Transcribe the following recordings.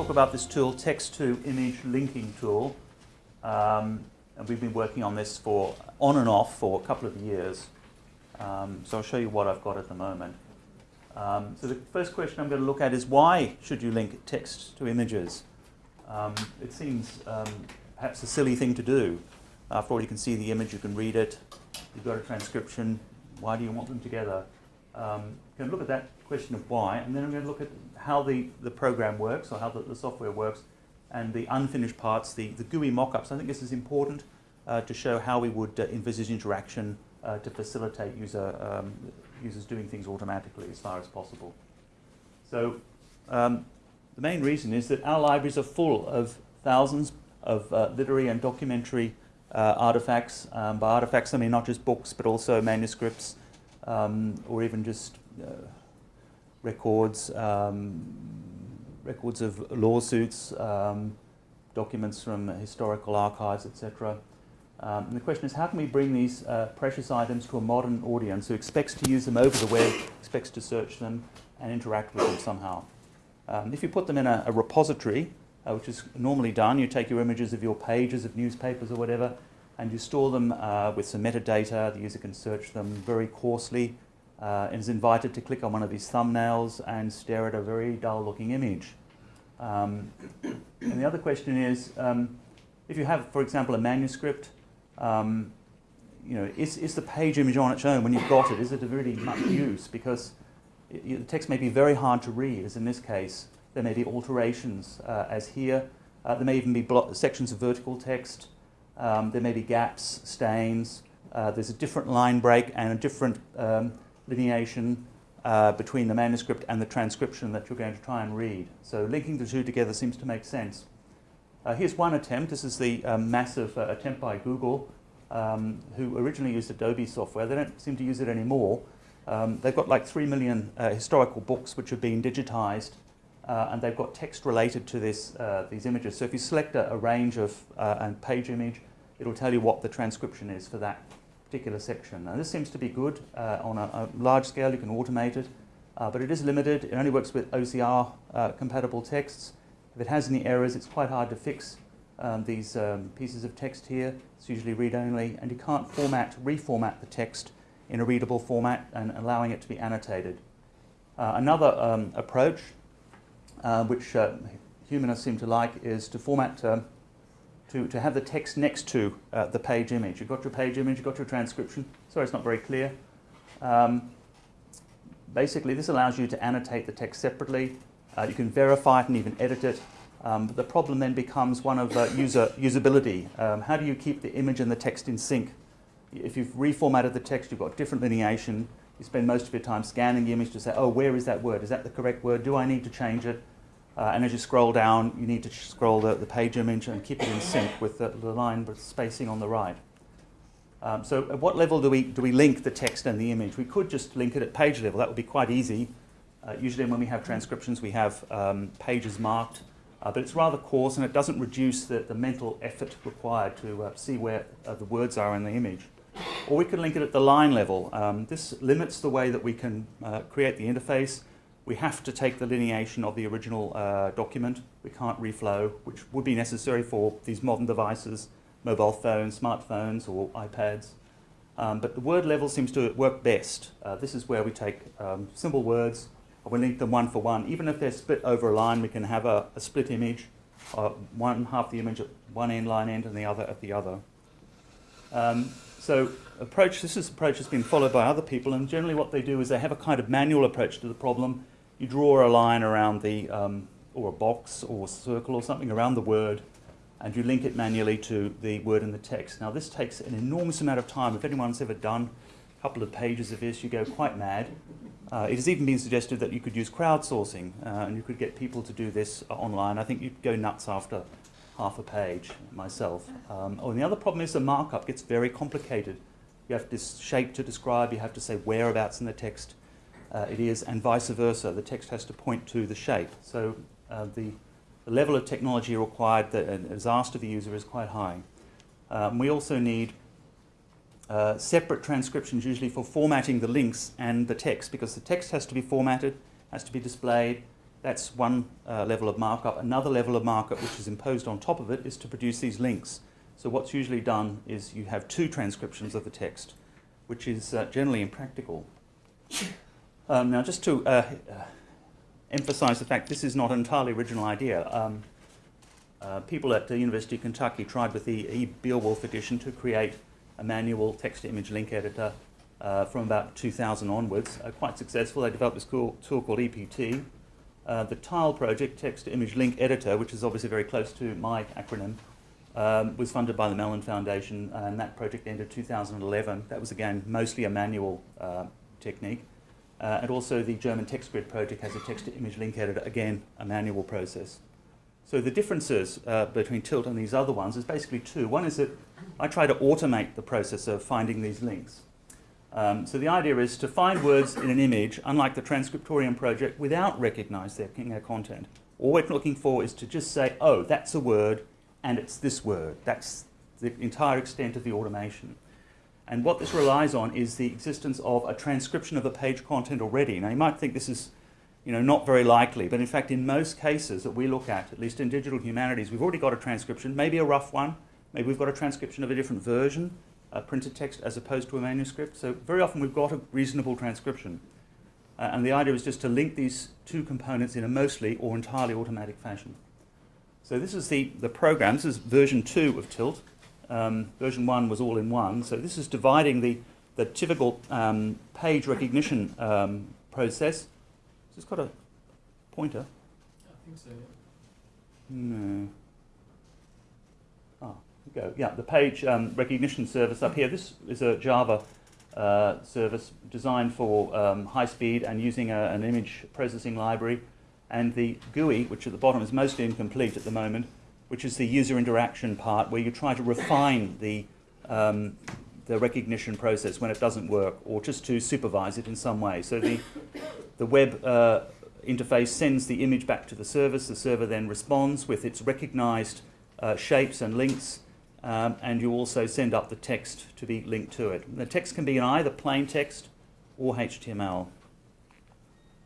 talk about this tool, text to image linking tool. Um, and we've been working on this for on and off for a couple of years. Um, so I'll show you what I've got at the moment. Um, so the first question I'm going to look at is why should you link text to images? Um, it seems um, perhaps a silly thing to do. After all, you can see the image, you can read it, you've got a transcription. Why do you want them together? Um, going to look at that question of why, and then I'm going to look at how the, the program works or how the, the software works, and the unfinished parts, the, the GUI mock-ups. I think this is important uh, to show how we would uh, envisage interaction uh, to facilitate user, um, users doing things automatically as far as possible. So um, the main reason is that our libraries are full of thousands of uh, literary and documentary uh, artifacts. Um, by artifacts I mean not just books but also manuscripts um, or even just uh, records, um, records of lawsuits, um, documents from historical archives, etc. Um, and the question is, how can we bring these uh, precious items to a modern audience who expects to use them over the web, expects to search them and interact with them somehow? Um, if you put them in a, a repository, uh, which is normally done, you take your images of your pages of newspapers or whatever, and you store them uh, with some metadata. The user can search them very coarsely uh, and is invited to click on one of these thumbnails and stare at a very dull looking image. Um, and the other question is, um, if you have, for example, a manuscript, um, you know, is, is the page image on its own when you've got it, is it of really much use? Because it, the text may be very hard to read, as in this case. There may be alterations, uh, as here. Uh, there may even be sections of vertical text. Um, there may be gaps, stains. Uh, there's a different line break and a different um, lineation uh, between the manuscript and the transcription that you're going to try and read. So linking the two together seems to make sense. Uh, here's one attempt. This is the um, massive uh, attempt by Google, um, who originally used Adobe software. They don't seem to use it anymore. Um, they've got like 3 million uh, historical books which have been digitized, uh, and they've got text related to this, uh, these images. So if you select a, a range of a page image, it'll tell you what the transcription is for that particular section. Now this seems to be good uh, on a, a, large scale, you can automate it, uh, but it is limited. It only works with OCR uh, compatible texts. If it has any errors, it's quite hard to fix um, these um, pieces of text here. It's usually read-only, and you can't format, reformat the text in a readable format and allowing it to be annotated. Uh, another um, approach, uh, which humanists seem to like, is to format um, to, to have the text next to uh, the page image. You've got your page image, you've got your transcription. Sorry, it's not very clear. Um, basically, this allows you to annotate the text separately. Uh, you can verify it and even edit it. Um, but the problem then becomes one of uh, user usability. Um, how do you keep the image and the text in sync? If you've reformatted the text, you've got different lineation. You spend most of your time scanning the image to say, oh, where is that word? Is that the correct word? Do I need to change it? Uh, and as you scroll down, you need to scroll the, the page image and keep it in sync with the, the line with spacing on the right. Um, so at what level do we, do we link the text and the image? We could just link it at page level. That would be quite easy. Uh, usually when we have transcriptions, we have um, pages marked. Uh, but it's rather coarse and it doesn't reduce the, the mental effort required to uh, see where uh, the words are in the image. Or we could link it at the line level. Um, this limits the way that we can uh, create the interface we have to take the lineation of the original uh, document. We can't reflow, which would be necessary for these modern devices, mobile phones, smartphones, or iPads. Um, but the word level seems to work best. Uh, this is where we take um, simple words, and we link them one for one. Even if they're split over a line, we can have a, a split image, uh, one half the image at one end line end and the other at the other. Um, so approach, this is approach has been followed by other people, and generally what they do is they have a kind of manual approach to the problem, you draw a line around the, um, or a box or a circle or something around the word, and you link it manually to the word in the text. Now this takes an enormous amount of time. If anyone's ever done a couple of pages of this, you go quite mad. Uh, it has even been suggested that you could use crowdsourcing uh, and you could get people to do this uh, online. I think you'd go nuts after half a page myself. Um, oh, and the other problem is the markup gets very complicated. You have this shape to describe, you have to say whereabouts in the text uh, it is, and vice versa. The text has to point to the shape. So uh, the, the, level of technology required that is asked of the user is quite high. Um, we also need uh, separate transcriptions usually for formatting the links and the text because the text has to be formatted, has to be displayed, That's one uh, level of markup. Another level of markup, which is imposed on top of it, is to produce these links. So what's usually done is you have two transcriptions of the text, which is uh, generally impractical. Um, now, just to uh, uh, emphasize the fact this is not an entirely original idea. Um, uh, people at the University of Kentucky tried with the E. Beowulf edition to create a manual text-to-image link editor uh, from about 2000 onwards. Uh, quite successful. They developed this cool tool called EPT. Uh, the TILE project, text-to-image link editor, which is obviously very close to my acronym, um, was funded by the Mellon Foundation, and that project ended 2011. That was again mostly a manual uh, technique. Uh, and also the German TextGrid project has a text-to-image link editor, again a manual process. So the differences uh, between Tilt and these other ones is basically two. One is that I try to automate the process of finding these links. Um, so the idea is to find words in an image, unlike the Transcriptorium project, without recognizing their, their content. All we're looking for is to just say, oh, that's a word, and it's this word. That's the entire extent of the automation. And what this relies on is the existence of a transcription of the page content already. Now, you might think this is you know, not very likely, but in fact, in most cases that we look at, at least in digital humanities, we've already got a transcription, maybe a rough one, maybe we've got a transcription of a different version, a printed text as opposed to a manuscript. So very often we've got a reasonable transcription. Uh, and the idea is just to link these two components in a mostly or entirely automatic fashion. So this is the, the program. This is version 2 of Tilt. Um, version 1 was all in one. So this is dividing the, the typical um, page recognition um, process. So it's got a pointer. I think so, yeah. No Ah, go. Yeah, the page um, recognition service up here. This is a Java uh, service designed for um, high speed and using a, an image processing library. And the GUI, which at the bottom is mostly incomplete at the moment, which is the user interaction part where you try to refine the, um, the recognition process when it doesn't work or just to supervise it in some way. So the, the web uh, interface sends the image back to the service. The server then responds with its recognized uh, shapes and links um, and you also send up the text to be linked to it. The text can be in either plain text or HTML.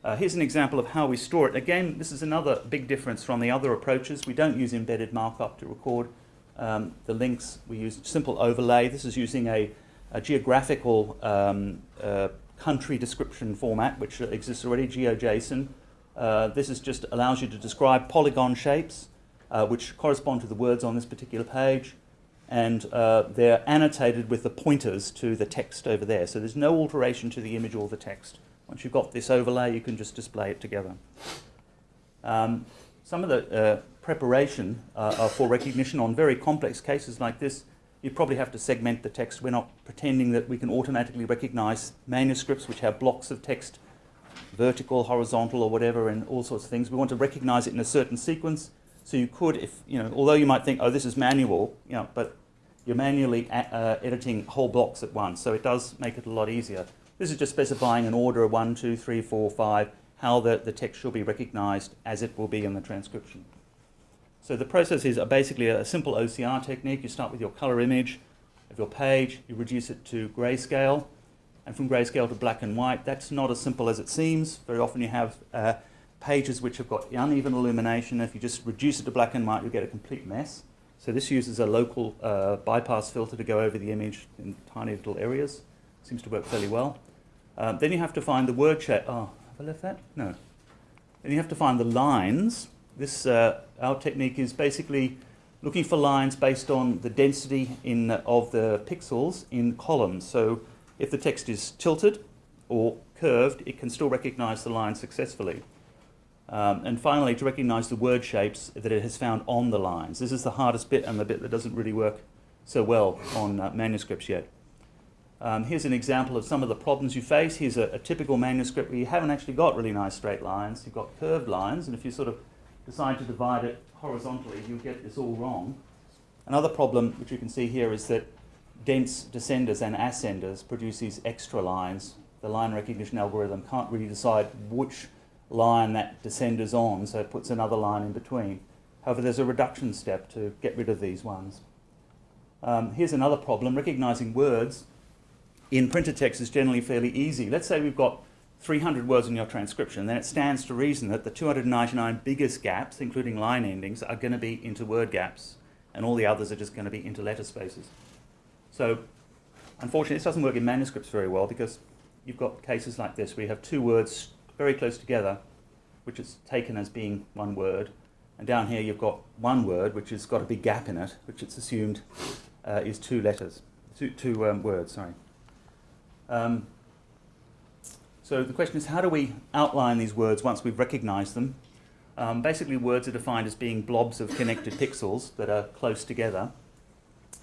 Uh, here's an example of how we store it. Again, this is another big difference from the other approaches. We don't use embedded markup to record um, the links. We use simple overlay. This is using a, a geographical um, uh, country description format, which exists already, GeoJSON. Uh, this is just allows you to describe polygon shapes, uh, which correspond to the words on this particular page and uh, they're annotated with the pointers to the text over there. So there's no alteration to the image or the text. Once you've got this overlay, you can just display it together. Um, some of the uh, preparation uh, for recognition on very complex cases like this, you probably have to segment the text. We're not pretending that we can automatically recognize manuscripts which have blocks of text, vertical, horizontal, or whatever, and all sorts of things. We want to recognize it in a certain sequence so you could, if you know, although you might think, oh, this is manual, you know, but you're manually uh, editing whole blocks at once, so it does make it a lot easier. This is just specifying an order of one, two, three, four, five, how the, the text should be recognized as it will be in the transcription. So the process is basically a simple OCR technique. You start with your color image of your page, you reduce it to grayscale, and from grayscale to black and white. That's not as simple as it seems. Very often you have uh, pages which have got uneven illumination. If you just reduce it to black and white, you get a complete mess. So this uses a local uh, bypass filter to go over the image in tiny little areas. Seems to work fairly well. Um, then you have to find the word shape. Oh, have I left that? No. Then you have to find the lines. This uh, our technique is basically looking for lines based on the density in of the pixels in columns. So if the text is tilted or curved, it can still recognize the line successfully. Um, and finally, to recognize the word shapes that it has found on the lines. This is the hardest bit and the bit that doesn't really work so well on uh, manuscripts yet. Um, here's an example of some of the problems you face. Here's a, a, typical manuscript where you haven't actually got really nice straight lines. You've got curved lines, and if you sort of decide to divide it horizontally, you'll get this all wrong. Another problem, which you can see here, is that dense descenders and ascenders produce these extra lines. The line recognition algorithm can't really decide which line that descenders on, so it puts another line in between. However, there's a reduction step to get rid of these ones. Um, here's another problem. Recognizing words in printed text is generally fairly easy. Let's say we've got 300 words in your transcription, then it stands to reason that the 299 biggest gaps, including line endings, are going to be into word gaps, and all the others are just going to be into letter spaces. So, unfortunately, this doesn't work in manuscripts very well because you've got cases like this where you have two words very close together, which is taken as being one word, and down here you've got one word which has got a big gap in it, which it's assumed uh, is two letters, two, two um, words, sorry. Um, so the question is, how do we outline these words once we've recognized them? Um, basically, words are defined as being blobs of connected pixels that are close together.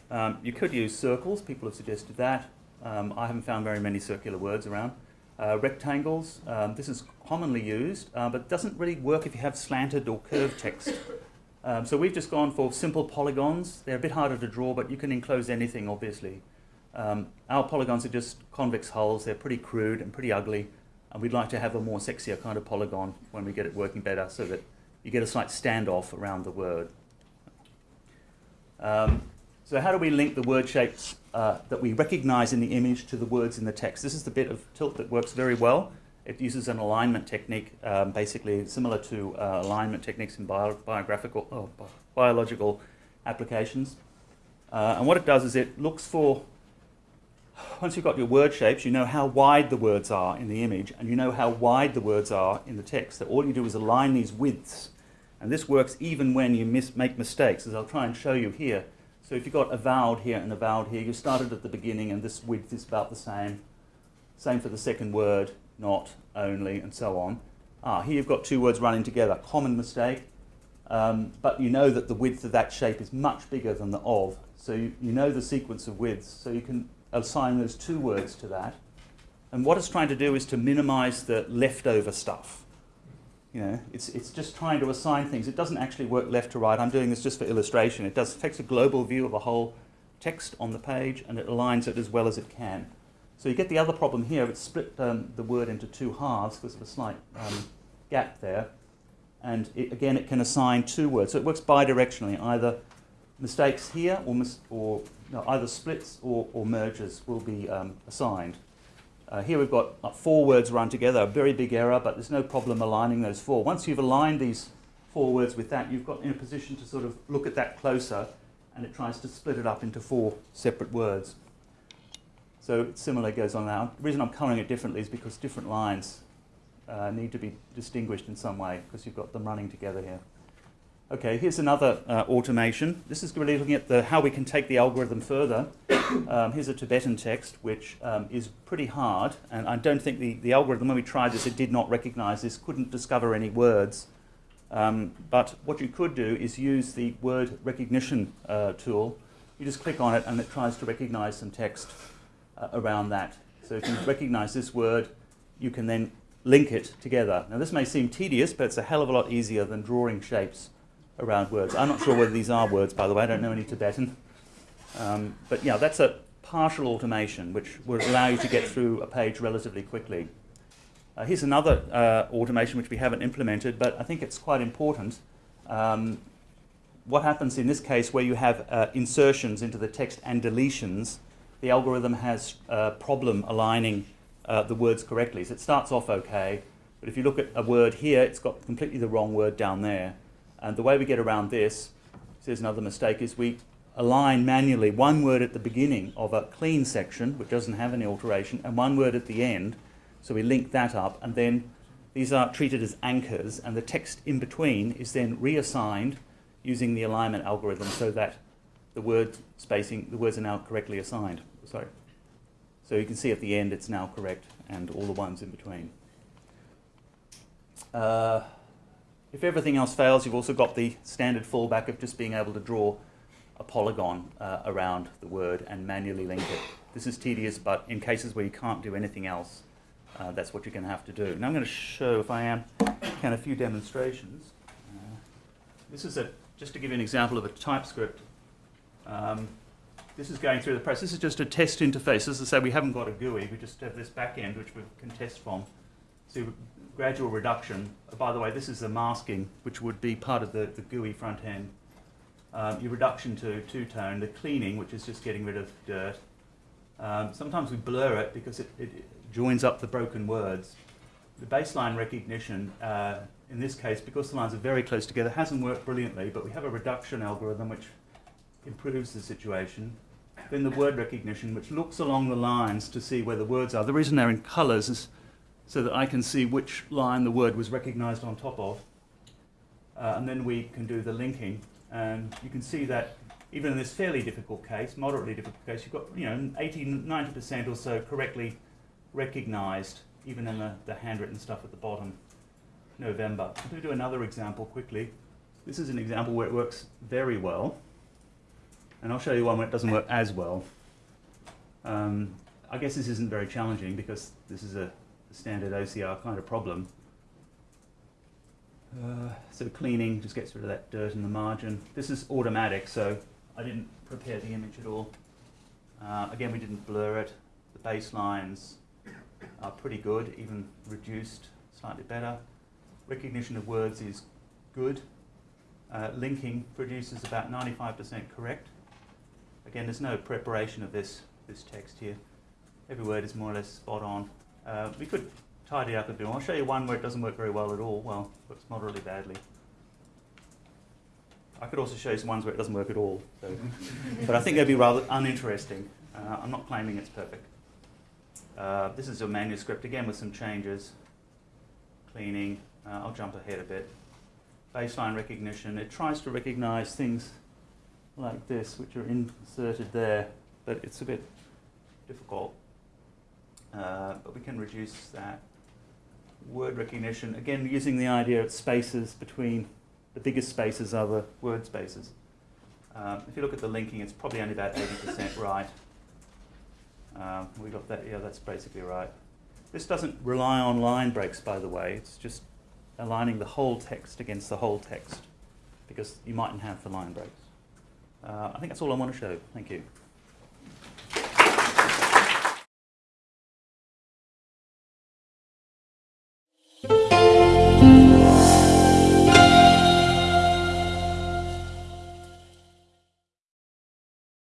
Um, you could use circles, people have suggested that. Um, I haven't found very many circular words around. Uh, rectangles, um, this is commonly used, uh, but doesn't really work if you have slanted or curved text. Um, so we've just gone for simple polygons. They're a bit harder to draw, but you can enclose anything, obviously. Um, our polygons are just convex hulls. They're pretty crude and pretty ugly. And we'd like to have a more sexier kind of polygon when we get it working better so that you get a slight standoff around the word. Um, so how do we link the word shapes uh, that we recognize in the image to the words in the text? This is the bit of tilt that works very well. It uses an alignment technique, um, basically similar to uh, alignment techniques in bio biographical, oh, biological applications. Uh, and what it does is it looks for once you've got your word shapes, you know how wide the words are in the image, and you know how wide the words are in the text. So all you do is align these widths. And this works even when you mis make mistakes, as I'll try and show you here. So if you've got avowed here and avowed here, you started at the beginning, and this width is about the same. Same for the second word, not, only, and so on. Ah, here you've got two words running together. Common mistake. Um, but you know that the width of that shape is much bigger than the of. So you, you know the sequence of widths. So you can assign those two words to that. And what it's trying to do is to minimize the leftover stuff. You know, it's, it's just trying to assign things. It doesn't actually work left to right. I'm doing this just for illustration. It does takes a global view of a whole text on the page and it aligns it as well as it can. So you get the other problem here. It's split um, the word into two halves because of a slight um, gap there. And it, again, it can assign two words. So it works bidirectionally. Either mistakes here or, mis or no, either splits or, or mergers will be um, assigned. Uh, here we've got uh, four words run together, a very big error, but there's no problem aligning those four. Once you've aligned these four words with that, you've got in a position to sort of look at that closer, and it tries to split it up into four separate words. So similar goes on now. The reason I'm colouring it differently is because different lines uh, need to be distinguished in some way, because you've got them running together here. Okay, here's another uh, automation. This is really looking at the, how we can take the algorithm further. Um, here's a Tibetan text, which um, is pretty hard, and I don't think the, the algorithm, when we tried this, it did not recognize this, couldn't discover any words. Um, but what you could do is use the word recognition uh, tool. You just click on it, and it tries to recognize some text uh, around that. So if you recognize this word, you can then link it together. Now, this may seem tedious, but it's a hell of a lot easier than drawing shapes around words. I'm not sure whether these are words, by the way. I don't know any Tibetan. Um, but yeah, that's a partial automation, which would allow you to get through a page relatively quickly. Uh, here's another uh, automation which we haven't implemented, but I think it's quite important. Um, what happens in this case where you have uh, insertions into the text and deletions, the algorithm has a problem aligning uh, the words correctly. So it starts off okay, but if you look at a word here, it's got completely the wrong word down there. And the way we get around this, here's another mistake, is we align manually one word at the beginning of a clean section, which doesn't have any alteration, and one word at the end. So we link that up, and then these are treated as anchors, and the text in between is then reassigned using the alignment algorithm so that the word spacing, the words are now correctly assigned. Sorry. So you can see at the end it's now correct, and all the ones in between. Uh, if everything else fails, you've also got the standard fallback of just being able to draw a polygon uh, around the word and manually link it. This is tedious, but in cases where you can't do anything else, uh, that's what you're going to have to do. Now I'm going to show, if I am, can a few demonstrations. Uh, this is a, just to give you an example of a typescript. Um, this is going through the press. This is just a test interface. As I say, we haven't got a GUI. We just have this back end, which we can test from. Gradual reduction. Uh, by the way, this is the masking, which would be part of the, the GUI front end. Um, your reduction to two-tone, the cleaning, which is just getting rid of dirt. Um, sometimes we blur it because it, it, joins up the broken words. the baseline recognition, uh, in this case, because the lines are very close together, hasn't worked brilliantly, but we have a reduction algorithm which improves the situation. Then the word recognition, which looks along the lines to see where the words are. The reason they're in colours is so that I can see which line the word was recognized on top of. Uh, and then we can do the linking. And you can see that even in this fairly difficult case, moderately difficult case, you've got you know 80, 90% or so correctly recognized, even in the, the handwritten stuff at the bottom. November. I'm going to do another example quickly. This is an example where it works very well. And I'll show you one where it doesn't work as well. Um, I guess this isn't very challenging because this is a, standard OCR kind of problem. Uh, so cleaning just gets rid of that dirt in the margin. This is automatic, so I didn't prepare the image at all. Uh, again, we didn't blur it. The baselines are pretty good, even reduced slightly better. Recognition of words is good. Uh, linking produces about 95% correct. Again, there's no preparation of this, this text here. Every word is more or less spot on. Uh, we could tidy up a bit. I'll show you one where it doesn't work very well at all. Well, works moderately badly. I could also show you some ones where it doesn't work at all. So. but I think they'd be rather uninteresting. Uh, I'm not claiming it's perfect. Uh, this is a manuscript, again with some changes. Cleaning, uh, I'll jump ahead a bit. Baseline recognition, it tries to recognize things like this, which are inserted there, but it's a bit difficult. Uh, but we can reduce that. Word recognition, again using the idea of spaces between, the biggest spaces are the word spaces. Um, if you look at the linking, it's probably only about 80% right. Um, we got that, yeah, that's basically right. This doesn't rely on line breaks, by the way. It's just aligning the whole text against the whole text, because you mightn't have the line breaks. Uh, I think that's all I want to show. Thank you.